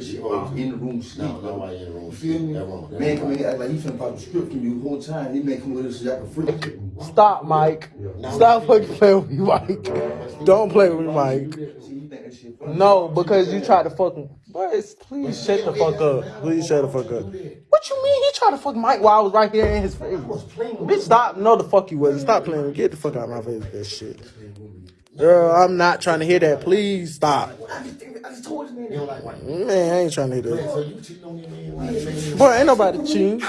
shit in the room sleep. No, nobody in the room. You feel me? That. Man come in act like he finna pop a script from you the whole time. He man come with us so y'all can freak. Stop, Mike. Stop fucking playing with me, Mike. Don't play with me, Mike. See, you think that shit funny. No, because you tried to fuck him. Boys, please shut the fuck up. Please shut the fuck up. What you mean? He tried to fuck Mike while I was right here in his face. Bitch, stop. No, the fuck you wasn't. Stop playing. Get the fuck out of my face with that shit. Girl, I'm not trying to hear that. Please stop. I just, I just told this man. You don't like white. Man, I ain't trying to hear that. So you cheating on that man? Why man? Boy, ain't nobody cheating. You,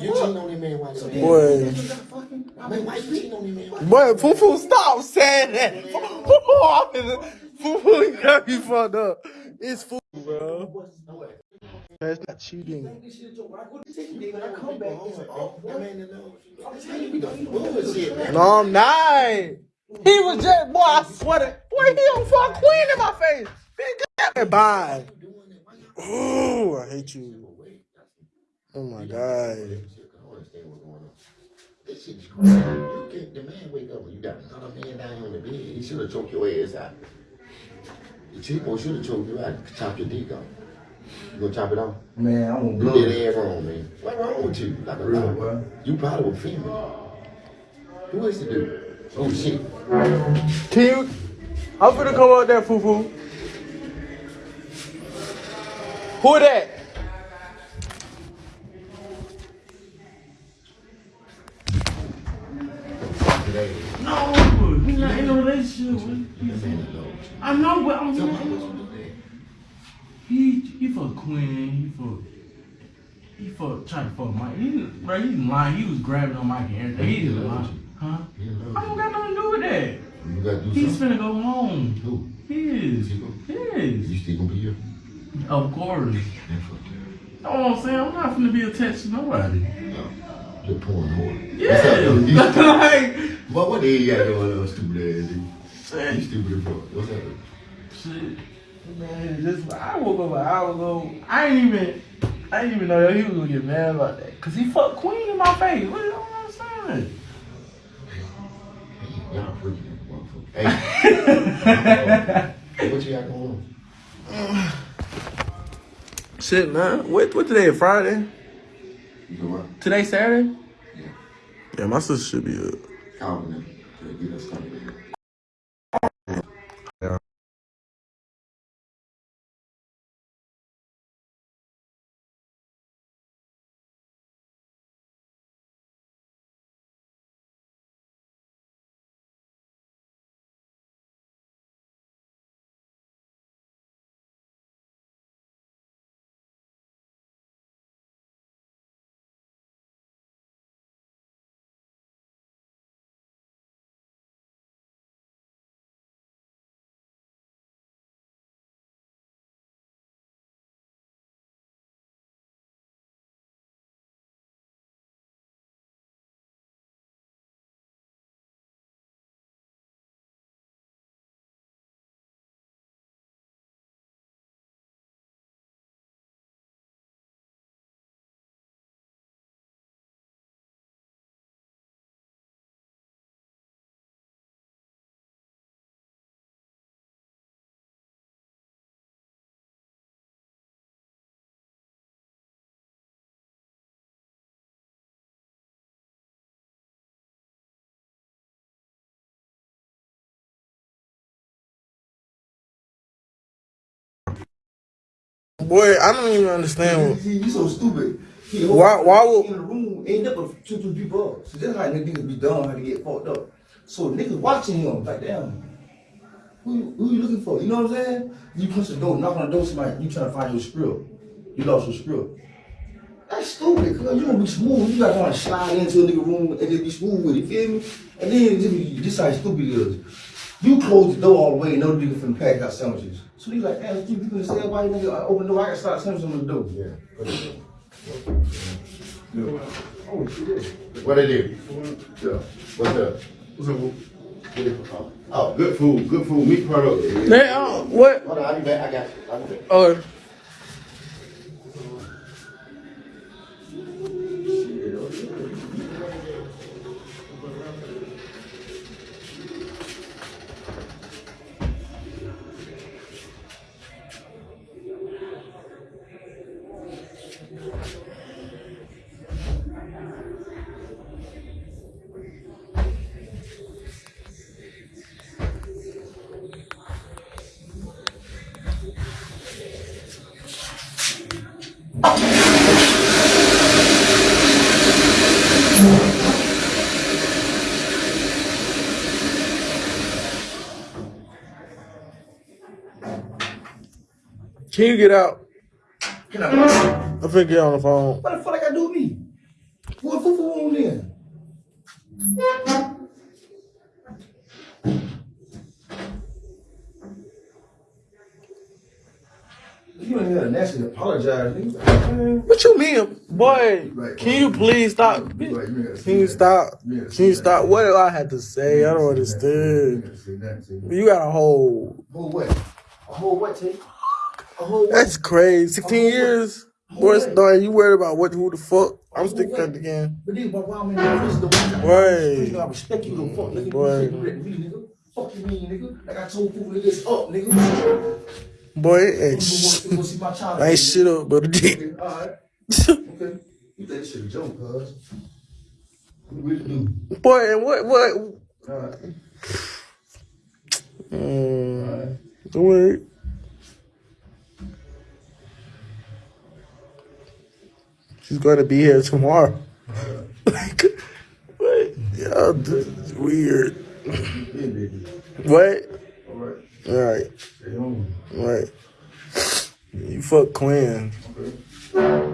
you cheating on that man? Why that man? Boy, I mean, why you that man? Boy, Foo Foo, stop saying that. Foo Foo, you got me fucked up. It's Foo, bro. That's not cheating. This shit a joke. I go to take you, when I come back, it's like, oh, That man in love. I'm telling you, we don't bullshit, man. No, I'm not. He was just, boy, I swear to, boy, he on fuck queen in my face. Bitch, get bye. Ooh, I hate you. Oh my God. I don't understand what's going on. This shit is crazy. You can't, the man wake up and you got another man down on the bed. He should have choked your ass out. The cheapo should have choked you out. Chop your dick off. You gonna chop it off? Man, I'm gonna You blow did it. ass wrong, man. What's wrong with you? Like a Real, dog. boy. You probably were female. Who is the dude? Oh shit. Can you, I'm finna come out there, Foo. Who that? No, he's not in a relationship. I know, but I'm not. He he fuck Quinn. He fuck. He fuck tried to fuck Mike. He bro, he's lying. He was grabbing on Mike and everything. He just lying. Huh? He I don't got nothing gotta do He's something. finna go home. Who? His. His. You still gonna be here? Of course. Know what I'm saying? I'm not finna be attached to nobody. No. Just pouring whore. Yeah. Like, But what the hell you got going on, stupid ass? You stupid as fuck. What's up? Shit. Man, just I woke up an hour ago. I ain't even I didn't even know that he was gonna get mad about that. Cause he fucked Queen in my face. What you don't understand? Y'all freaking. Hey. Hey, what you got going on? Shit, man. What, what today? Friday? You know what? Today Saturday? Yeah. Yeah, my sister should be up. Calvin them. to Get us started. Boy, I don't even understand. See, you so stupid. He Why- why would- in the room ain't never two two people up. So that's how niggas be dumb, how to get fucked up. So niggas watching him like damn. Who, who you looking for? You know what I'm saying? You punch the door, knock on the door, somebody you trying to find your script. You lost your script. That's stupid, cause you gonna be smooth. You gotta try to slide into a nigga room and just be smooth with it, feel me? And then just be, this how stupid it is. You close the door all the way and no nigga finna pack out sandwiches. So you like, damn, you gonna say why you nigga open the door, I can start sandwiches on the door. Yeah. What it do? Oh, shit. What it do? Yeah. What's up? What's up, boo? Oh. Oh, good food. Good food. Meat product. Man, uh, what? Hold on, I'll be back. I got you. I'll be back. Oh, Can you get out? Can I? I'm finna get on the phone. What the fuck I gotta do with me? What fuck for on then? You ain't gotta naturally apologize. Man, What you mean, boy? Right. Can you please stop? Right, you ain't gotta say Can you that. stop? You Can you stop? What do I have to say? I don't understand. ain't gotta say that, say that. You got a whole. Whole what? A whole what, Tay? A whole what? That's crazy. 16 years? Boy, not, you worried about what? Who the fuck? I'm sticking at the game. But then, but why I'm in the office, the one Right. I respect you, the fuck, nigga. Right. You shouldn't me, nigga. Fuck you mean, nigga. Like I told people, nigga, up, nigga. Boy, it You ain't, sh- to go see my child. ain't shit up but a. Okay, alright. Okay. You think shit a joke, cuz. What we do? Boy, and what? What? Alright. Mm, don't worry. She's gonna be here tomorrow. like, what? Yo, this is weird. Yeah. What? Right, Stay home. all right. You fuck Quinn. Okay.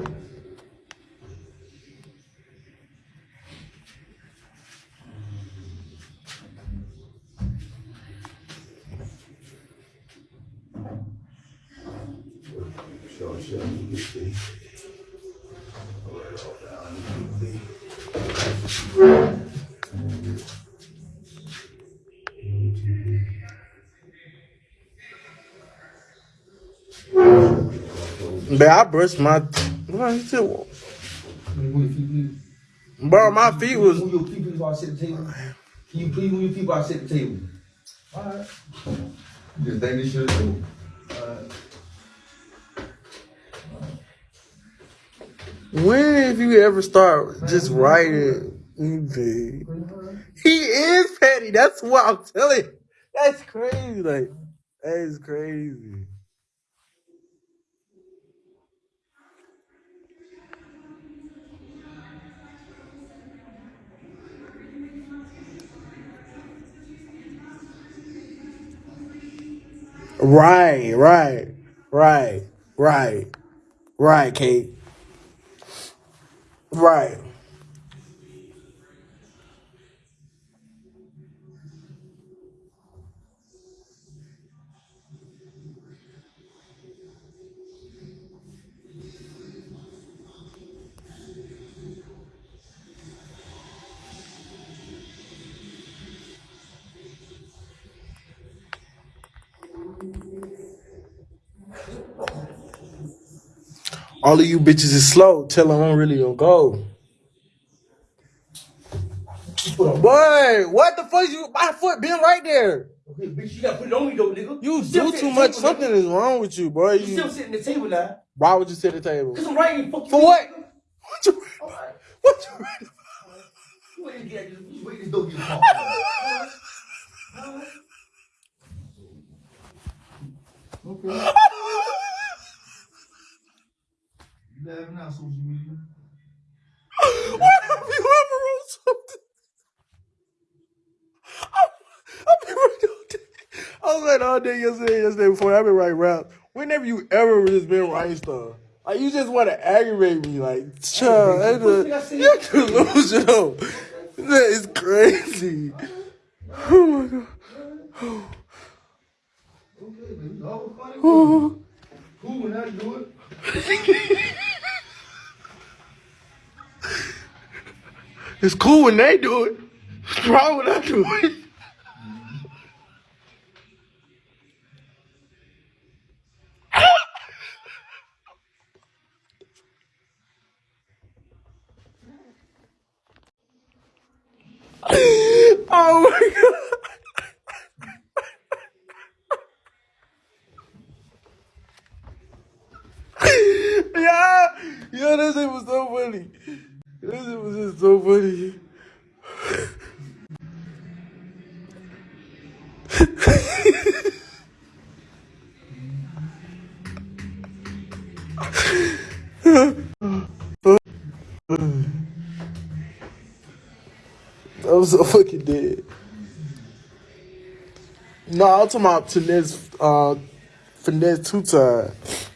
But I brushed my. What I said, Move your feet, please. Bro, my feet was. Move your feet, please, while I sit at the table. Can you please move your feet while I sit at the table? Alright. Just think this shit is cool. When have you ever start just writing anything? He is petty. That's what I'm telling you. That's crazy. Like, that is crazy. Right, right, right, right, right, Kate. Right. All of you bitches is slow. Tell them I'm really gonna go. Boy, what the fuck? You my foot been right there. Okay, bitch, you gotta put it on me though, nigga. You do too much. Something is wrong with you, boy. You still sitting at the table now. why would you sit at the table? Cause I'm writing fuck. For what? What you? Alright. What you? To get you wait to get. Okay. Laughing out social media? Why have you ever wrote something? I've been writing all day. I was like all day yesterday, yesterday before. I've been writing raps. Whenever you ever just been writing stuff, like you just want to aggravate me, like child, Aggravate you? that's What thing I a- you're delusional. That is crazy. Oh my god. Okay, baby. Oh, funny. Cool when I do it. It's cool when they do it. What's wrong when I do it? oh my god. yeah, yeah, this shit was so funny. This was just so funny. I was so fucking dead. No, I'll talk about finesse, uh, finesse two times.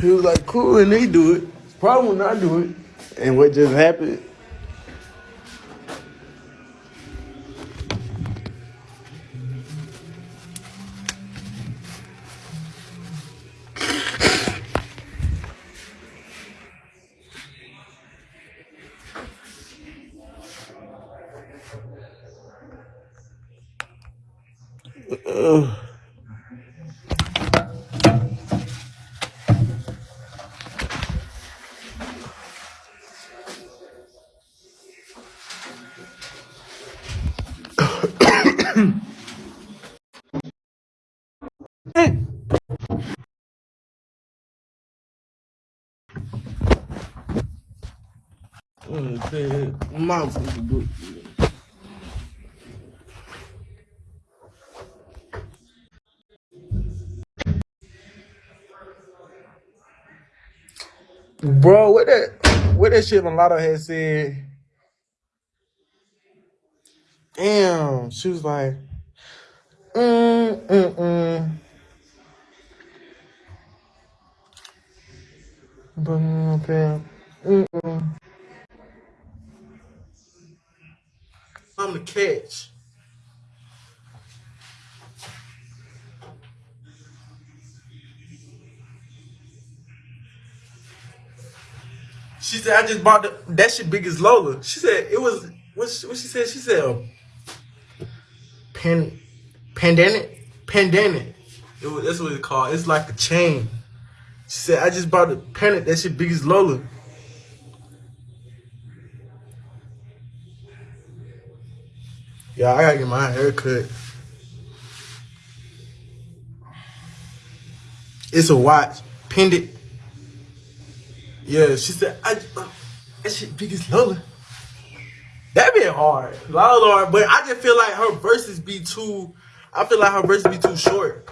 He was like, cool, and they do it. Problem when I do it. And what just happened? Mom fucking do it. Bro, what that what that shit Mulatto had said? Damn, she was like, mm, mm, mm. But, mm, okay. Mm, mm. I'm the catch. She said, I just bought the, that shit big as Lola. She said, it was, what she, what she said? She said, pan, pandemic, pandemic. It was, that's what it's called. It's like a chain. She said, I just bought the panic. That shit big as Lola. Yeah, I gotta get my hair cut. It's a watch. It. Yeah, she said, I, uh, that shit big as Lola. That be hard. Lola hard, but I just feel like her verses be too, I feel like her verses be too short.